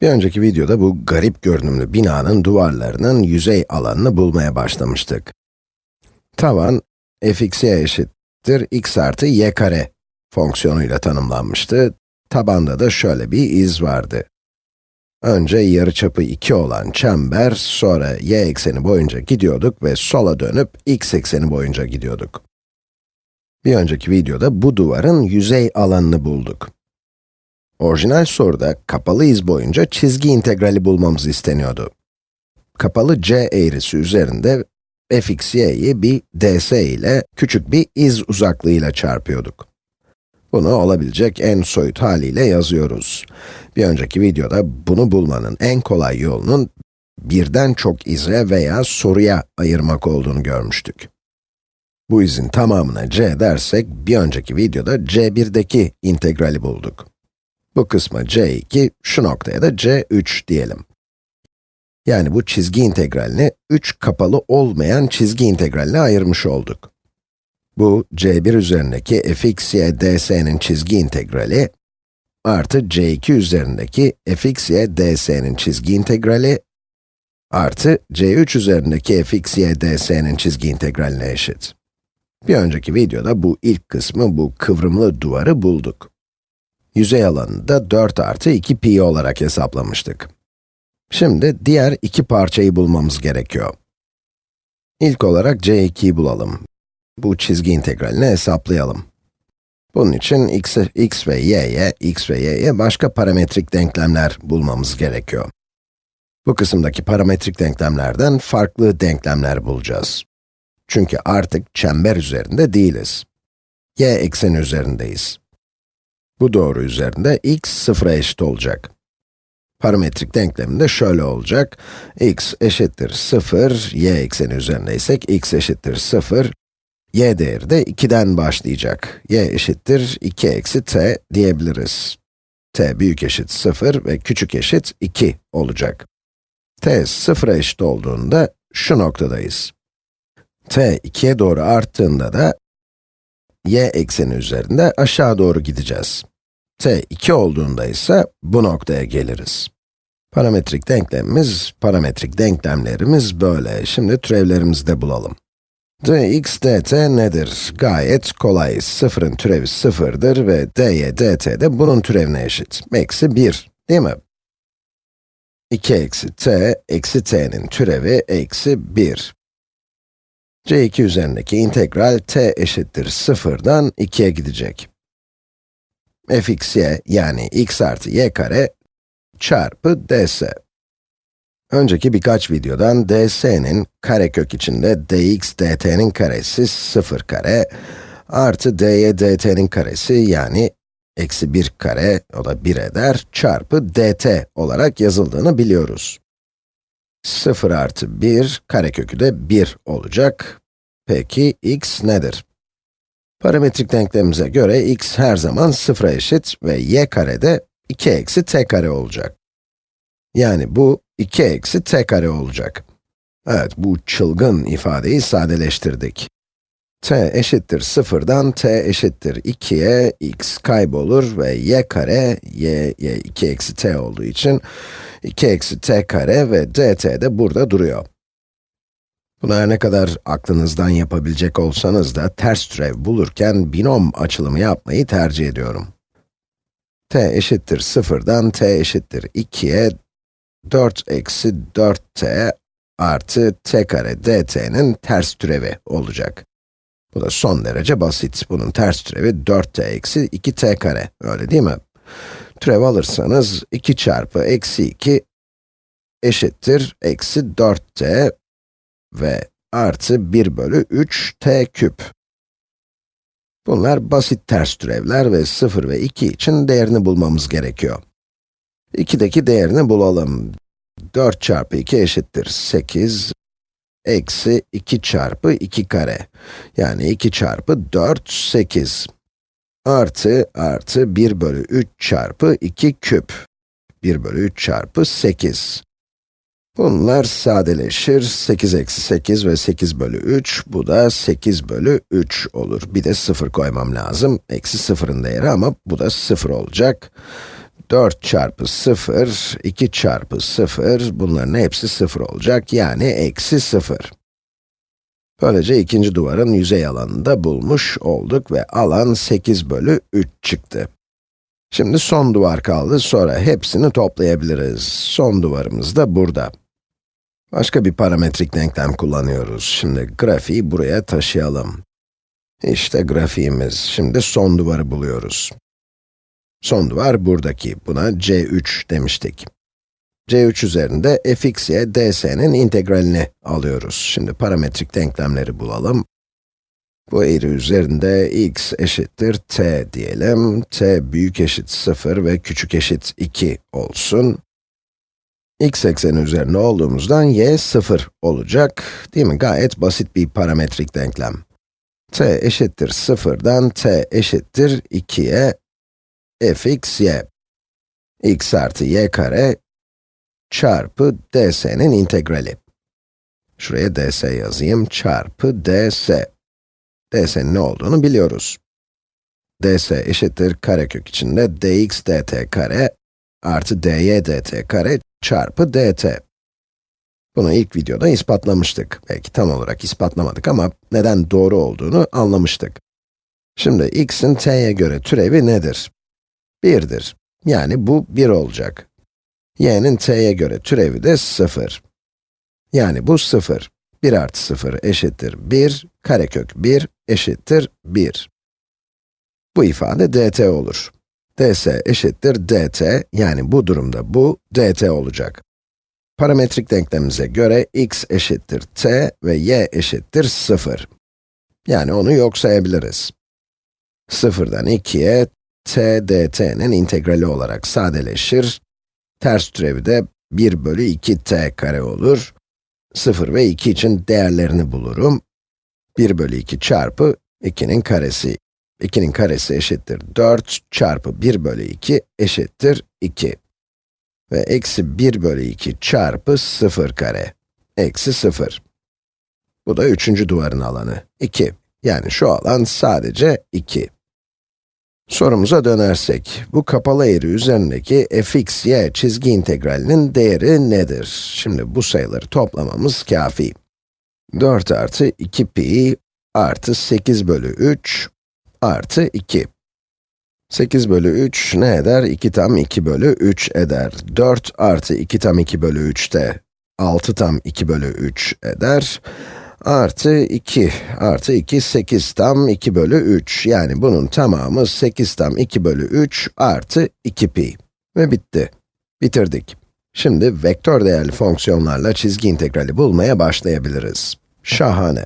Bir önceki videoda bu garip görünümlü binanın duvarlarının yüzey alanını bulmaya başlamıştık. Tavan, fx'ye eşittir x artı y kare fonksiyonuyla tanımlanmıştı. Tabanda da şöyle bir iz vardı. Önce yarıçapı 2 olan çember, sonra y ekseni boyunca gidiyorduk ve sola dönüp x ekseni boyunca gidiyorduk. Bir önceki videoda bu duvarın yüzey alanını bulduk. Orijinal soruda kapalı iz boyunca çizgi integrali bulmamız isteniyordu. Kapalı c eğrisi üzerinde fx y'yi bir ds ile küçük bir iz uzaklığıyla çarpıyorduk. Bunu olabilecek en soyut haliyle yazıyoruz. Bir önceki videoda bunu bulmanın en kolay yolunun birden çok ize veya soruya ayırmak olduğunu görmüştük. Bu izin tamamına c dersek, bir önceki videoda c1'deki integrali bulduk. Bu kısma c2, şu noktaya da c3 diyelim. Yani bu çizgi integralini 3 kapalı olmayan çizgi integraline ayırmış olduk. Bu, c1 üzerindeki fx ds'nin çizgi integrali, artı c2 üzerindeki fx ds'nin çizgi integrali, artı c3 üzerindeki fx ds'nin çizgi integraline eşit. Bir önceki videoda bu ilk kısmı, bu kıvrımlı duvarı bulduk. Yüzey alanını da 4 artı 2 pi olarak hesaplamıştık. Şimdi diğer iki parçayı bulmamız gerekiyor. İlk olarak c2'yi bulalım. Bu çizgi integralini hesaplayalım. Bunun için x, x ve y'ye, x ve y'ye başka parametrik denklemler bulmamız gerekiyor. Bu kısımdaki parametrik denklemlerden farklı denklemler bulacağız. Çünkü artık çember üzerinde değiliz. y ekseni üzerindeyiz. Bu doğru üzerinde x sıfıra eşit olacak. Parametrik denkleminde şöyle olacak. x eşittir 0, y ekseni üzerindeysek x eşittir 0, y değeri de 2'den başlayacak. y eşittir 2 eksi t diyebiliriz. t büyük eşit 0 ve küçük eşit 2 olacak. t 0'a eşit olduğunda şu noktadayız. t 2'ye doğru arttığında da y ekseni üzerinde aşağı doğru gideceğiz. T 2 olduğunda ise bu noktaya geliriz. Parametrik denklemimiz, parametrik denklemlerimiz böyle. Şimdi türevlerimizi de bulalım. dx dt nedir? Gayet kolay. Sıfırın türevi sıfırdır ve dy dt de bunun türevine eşit. Eksi 1, değil mi? 2 eksi t, eksi t'nin türevi eksi 1. c2 üzerindeki integral t eşittir sıfırdan 2'ye gidecek. Fx y yani x artı y kare çarpı ds. Önceki birkaç videodan ds'nin karekök içinde dx dt'nin karesi 0 kare artı dy dt'nin karesi yani eksi 1 kare, o da 1 eder, çarpı dt olarak yazıldığını biliyoruz. 0 artı 1, karekökü de 1 olacak. Peki x nedir? Parametrik denklemimize göre x her zaman 0'a eşit ve y kare de 2 eksi t kare olacak. Yani bu 2 eksi t kare olacak. Evet, bu çılgın ifadeyi sadeleştirdik. t eşittir 0'dan t eşittir 2'ye x kaybolur ve y kare, y, y 2 eksi t olduğu için 2 eksi t kare ve dt de burada duruyor. Bunu her ne kadar aklınızdan yapabilecek olsanız da ters türev bulurken binom açılımı yapmayı tercih ediyorum. t eşittir 0'dan t eşittir 2'ye 4 eksi 4t artı t kare dt'nin ters türevi olacak. Bu da son derece basit. Bunun ters türevi 4t eksi 2t kare, öyle değil mi? Türev alırsanız 2 çarpı eksi 2 eşittir eksi 4t ve artı 1 bölü 3 t küp. Bunlar basit ters türevler ve 0 ve 2 için değerini bulmamız gerekiyor. 2'deki değerini bulalım. 4 çarpı 2 eşittir 8, eksi 2 çarpı 2 kare. Yani 2 çarpı 4, 8. Artı, artı 1 bölü 3 çarpı 2 küp. 1 bölü 3 çarpı 8. Bunlar sadeleşir. 8 eksi 8 ve 8 bölü 3, bu da 8 bölü 3 olur. Bir de 0 koymam lazım. Eksi 0'ın değeri ama bu da 0 olacak. 4 çarpı 0, 2 çarpı 0, bunların hepsi 0 olacak, yani eksi 0. Böylece ikinci duvarın yüzey alanını da bulmuş olduk ve alan 8 bölü 3 çıktı. Şimdi son duvar kaldı, sonra hepsini toplayabiliriz. Son duvarımız da burada. Başka bir parametrik denklem kullanıyoruz. Şimdi grafiği buraya taşıyalım. İşte grafiğimiz. Şimdi son duvarı buluyoruz. Son duvar buradaki. Buna c3 demiştik. c3 üzerinde fxy ds'nin integralini alıyoruz. Şimdi parametrik denklemleri bulalım. Bu eğri üzerinde x eşittir t diyelim. t büyük eşit 0 ve küçük eşit 2 olsun. X ekseni üzerinde olduğumuzdan y 0 olacak. Değil mi? Gayet basit bir parametrik denklem. t eşittir 0'dan t eşittir 2'ye fx y. x artı y kare çarpı ds'nin integrali. Şuraya ds yazayım, çarpı ds. ds'nin ne olduğunu biliyoruz. ds eşittir karekök içinde dx dt kare artı dy dt kare çarpı dt. Bunu ilk videoda ispatlamıştık. Belki tam olarak ispatlamadık ama neden doğru olduğunu anlamıştık. Şimdi x'in t'ye göre türevi nedir? 1'dir. Yani bu 1 olacak. y'nin t'ye göre türevi de 0. Yani bu 0. 1 artı 0 eşittir 1, karekök 1 eşittir 1. Bu ifade dt olur. Ds eşittir dt, yani bu durumda bu dt olacak. Parametrik denklemimize göre x eşittir t ve y eşittir 0. Yani onu yok sayabiliriz. 0'dan 2'ye t dt'nin integrali olarak sadeleşir. Ters türevi de 1 bölü 2t kare olur. 0 ve 2 için değerlerini bulurum. 1 bölü 2 çarpı 2'nin karesi. 2'nin karesi eşittir 4 çarpı 1 bölü 2 eşittir 2. Ve eksi 1 bölü 2 çarpı 0 kare. Eksi 0. Bu da üçüncü duvarın alanı, 2. Yani şu alan sadece 2. Sorumuza dönersek, bu kapalı eğri üzerindeki fx, y çizgi integralinin değeri nedir? Şimdi bu sayıları toplamamız kafi. 4 artı 2 pi artı 8 bölü 3 artı 2. 8 bölü 3 ne eder? 2 tam 2 bölü 3 eder. 4 artı 2 tam 2 bölü 3 de 6 tam 2 bölü 3 eder artı 2 artı 2, 8 tam 2 bölü 3. Yani bunun tamamı 8 tam 2 bölü 3 artı 2 pi. Ve bitti. Bitirdik. Şimdi vektör değerli fonksiyonlarla çizgi integrali bulmaya başlayabiliriz. Şahane.